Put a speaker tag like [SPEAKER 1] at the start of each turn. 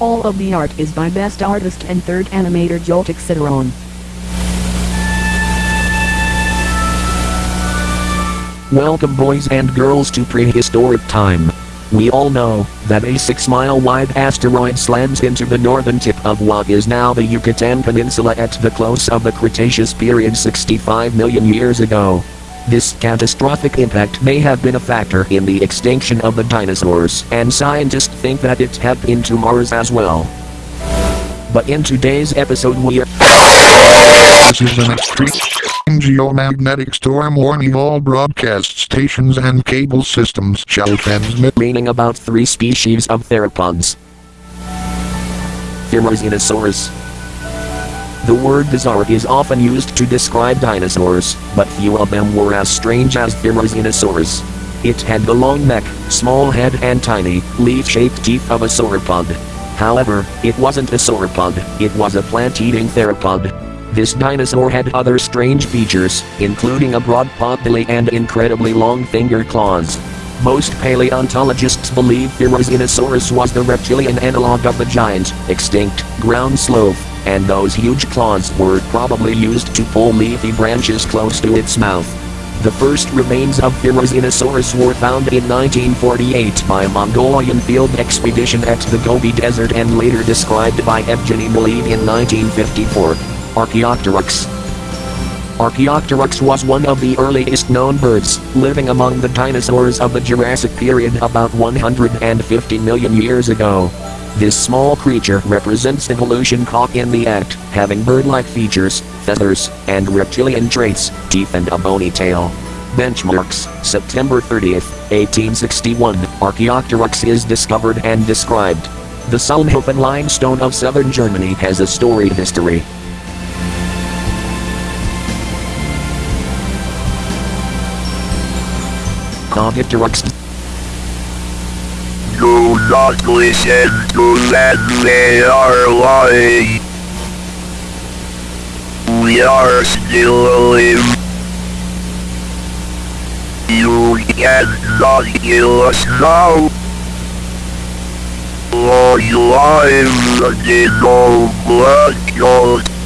[SPEAKER 1] All of the art is by best artist and third animator Joltik Cideron.
[SPEAKER 2] Welcome boys and girls to prehistoric time. We all know that a 6 mile wide asteroid slams into the northern tip of what is now the Yucatan Peninsula at the close of the Cretaceous period 65 million years ago. This catastrophic impact may have been a factor in the extinction of the dinosaurs, and scientists think that it happened into Mars as well. But in today's episode we are
[SPEAKER 3] This is an extreme geomagnetic storm warning all broadcast stations and cable systems shall transmit
[SPEAKER 2] meaning about three species of theropods. Therizinosaurus. The word bizarre is often used to describe dinosaurs, but few of them were as strange as Therizinosaurus. It had the long neck, small head and tiny, leaf-shaped teeth of a sauropod. However, it wasn't a sauropod, it was a plant-eating theropod. This dinosaur had other strange features, including a broad potbelly and incredibly long finger claws. Most paleontologists believe Therizinosaurus was the reptilian analog of the giant, extinct, ground sloth, and those huge claws were probably used to pull leafy branches close to its mouth. The first remains of Therizinosaurus were found in 1948 by a Mongolian field expedition at the Gobi Desert and later described by Evgeny Maleev in 1954. Archaeopteryx Archaeopteryx was one of the earliest known birds, living among the dinosaurs of the Jurassic period about 150 million years ago. This small creature represents evolution caught in the act, having bird-like features, feathers, and reptilian traits, teeth and a bony tail. Benchmarks, September 30, 1861, Archaeopteryx is discovered and described. The Solnhofen limestone of southern Germany has a storied history. Cogitarex
[SPEAKER 4] Do not listen to them, they are lying. We are still alive. You cannot kill us now. Long live the Dino Black Gold.